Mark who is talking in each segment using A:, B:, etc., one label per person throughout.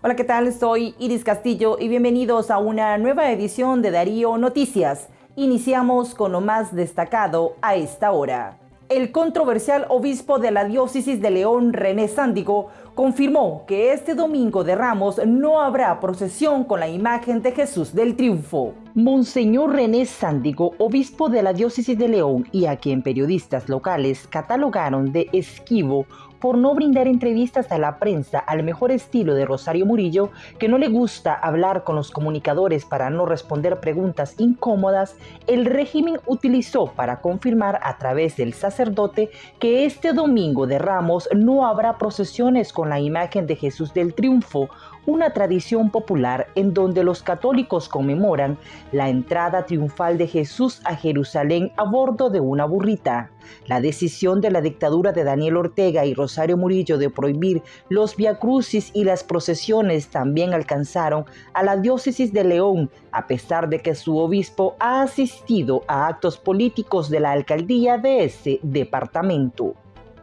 A: Hola, ¿qué tal? Soy Iris Castillo y bienvenidos a una nueva edición de Darío Noticias. Iniciamos con lo más destacado a esta hora. El controversial obispo de la diócesis de León, René Sándigo, confirmó que este domingo de Ramos no habrá procesión con la imagen de Jesús del Triunfo. Monseñor René Sándigo, obispo de la diócesis de León y a quien periodistas locales catalogaron de esquivo por no brindar entrevistas a la prensa al mejor estilo de Rosario Murillo, que no le gusta hablar con los comunicadores para no responder preguntas incómodas, el régimen utilizó para confirmar a través del sacerdote que este domingo de Ramos no habrá procesiones con la imagen de Jesús del Triunfo, una tradición popular en donde los católicos conmemoran la entrada triunfal de Jesús a Jerusalén a bordo de una burrita. La decisión de la dictadura de Daniel Ortega y Rosario Murillo de prohibir los viacrucis y las procesiones también alcanzaron a la diócesis de León, a pesar de que su obispo ha asistido a actos políticos de la alcaldía de ese departamento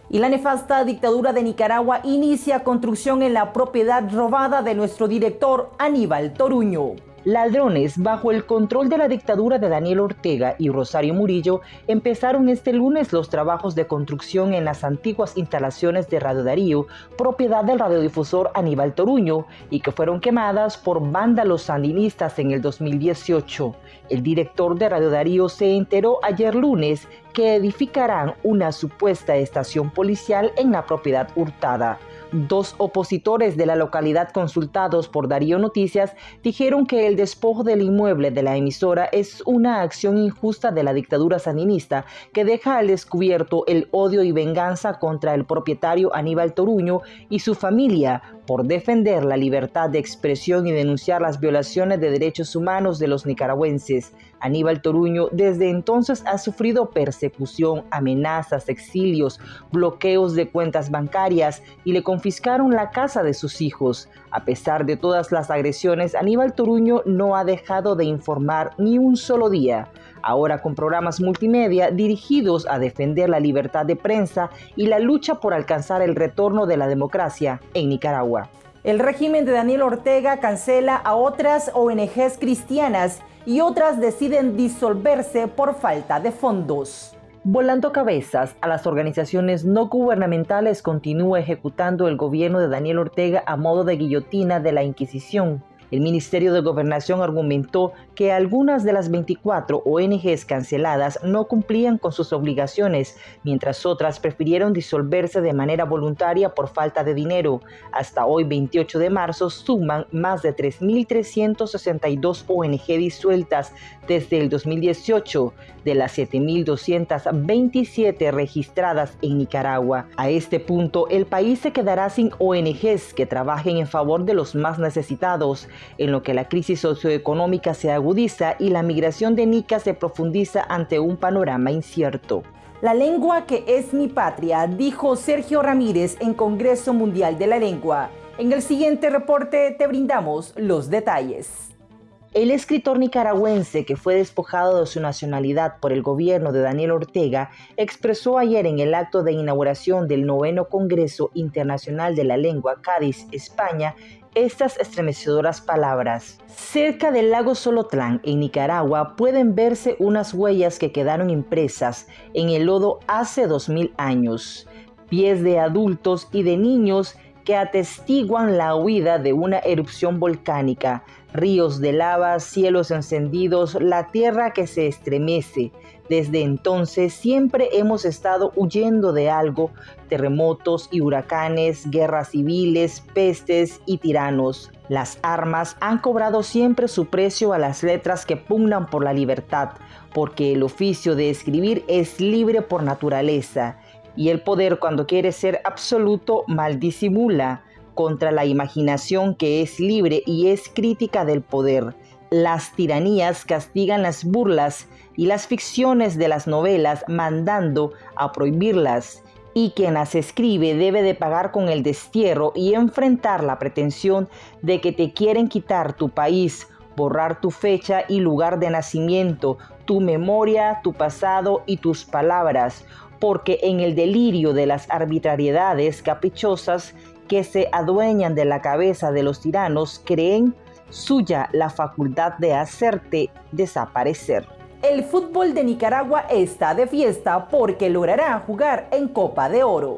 A: y la nefasta dictadura de Nicaragua inicia construcción en la propiedad robada de nuestro director Aníbal Toruño. Ladrones bajo el control de la dictadura de Daniel Ortega y Rosario Murillo empezaron este lunes los trabajos de construcción en las antiguas instalaciones de Radio Darío, propiedad del radiodifusor Aníbal Toruño, y que fueron quemadas por vándalos sandinistas en el 2018. El director de Radio Darío se enteró ayer lunes que edificarán una supuesta estación policial en la propiedad hurtada. Dos opositores de la localidad consultados por Darío Noticias dijeron que el despojo del inmueble de la emisora es una acción injusta de la dictadura sandinista que deja al descubierto el odio y venganza contra el propietario Aníbal Toruño y su familia por defender la libertad de expresión y denunciar las violaciones de derechos humanos de los nicaragüenses. Aníbal Toruño desde entonces ha sufrido persecución, amenazas, exilios, bloqueos de cuentas bancarias y le confiscaron la casa de sus hijos. A pesar de todas las agresiones, Aníbal Toruño no ha dejado de informar ni un solo día ahora con programas multimedia dirigidos a defender la libertad de prensa y la lucha por alcanzar el retorno de la democracia en Nicaragua. El régimen de Daniel Ortega cancela a otras ONGs cristianas y otras deciden disolverse por falta de fondos. Volando cabezas a las organizaciones no gubernamentales continúa ejecutando el gobierno de Daniel Ortega a modo de guillotina de la Inquisición. El Ministerio de Gobernación argumentó que algunas de las 24 ONGs canceladas no cumplían con sus obligaciones, mientras otras prefirieron disolverse de manera voluntaria por falta de dinero. Hasta hoy, 28 de marzo, suman más de 3.362 ONG disueltas desde el 2018, de las 7.227 registradas en Nicaragua. A este punto, el país se quedará sin ONGs que trabajen en favor de los más necesitados, en lo que la crisis socioeconómica se agudiza y la migración de Nica se profundiza ante un panorama incierto. La lengua que es mi patria, dijo Sergio Ramírez en Congreso Mundial de la Lengua. En el siguiente reporte te brindamos los detalles. El escritor nicaragüense que fue despojado de su nacionalidad por el gobierno de Daniel Ortega expresó ayer en el acto de inauguración del noveno Congreso Internacional de la Lengua Cádiz, España, estas estremecedoras palabras. Cerca del lago Solotlán, en Nicaragua, pueden verse unas huellas que quedaron impresas en el lodo hace dos mil años. Pies de adultos y de niños que atestiguan la huida de una erupción volcánica, ríos de lava, cielos encendidos, la tierra que se estremece. Desde entonces siempre hemos estado huyendo de algo, terremotos y huracanes, guerras civiles, pestes y tiranos. Las armas han cobrado siempre su precio a las letras que pugnan por la libertad, porque el oficio de escribir es libre por naturaleza y el poder cuando quiere ser absoluto mal disimula contra la imaginación que es libre y es crítica del poder. Las tiranías castigan las burlas y las ficciones de las novelas mandando a prohibirlas y quien las escribe debe de pagar con el destierro y enfrentar la pretensión de que te quieren quitar tu país, borrar tu fecha y lugar de nacimiento, tu memoria, tu pasado y tus palabras, porque en el delirio de las arbitrariedades caprichosas que se adueñan de la cabeza de los tiranos creen suya la facultad de hacerte desaparecer. El fútbol de Nicaragua está de fiesta porque logrará jugar en Copa de Oro.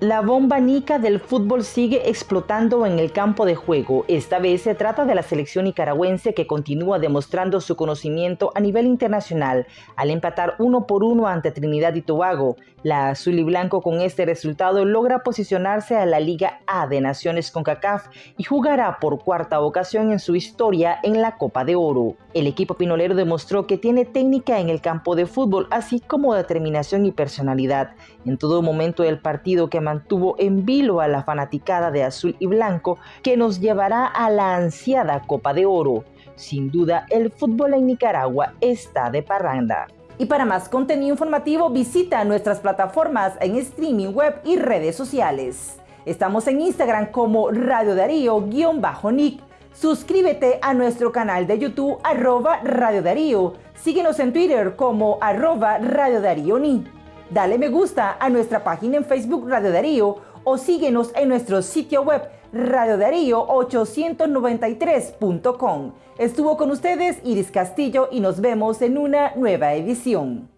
A: La bomba nica del fútbol sigue explotando en el campo de juego. Esta vez se trata de la selección nicaragüense que continúa demostrando su conocimiento a nivel internacional al empatar uno por uno ante Trinidad y Tobago. La azul y blanco con este resultado logra posicionarse a la Liga A de Naciones con CACAF y jugará por cuarta ocasión en su historia en la Copa de Oro. El equipo pinolero demostró que tiene técnica en el campo de fútbol, así como determinación y personalidad. En todo momento del partido que mantuvo en vilo a la fanaticada de azul y blanco que nos llevará a la ansiada Copa de Oro. Sin duda, el fútbol en Nicaragua está de parranda. Y para más contenido informativo visita nuestras plataformas en streaming web y redes sociales. Estamos en Instagram como Radio Darío-Nick. Suscríbete a nuestro canal de YouTube arroba Radio Darío. Síguenos en Twitter como arroba Radio Darío Ni. Dale me gusta a nuestra página en Facebook Radio Darío o síguenos en nuestro sitio web radiodarío893.com. Estuvo con ustedes Iris Castillo y nos vemos en una nueva edición.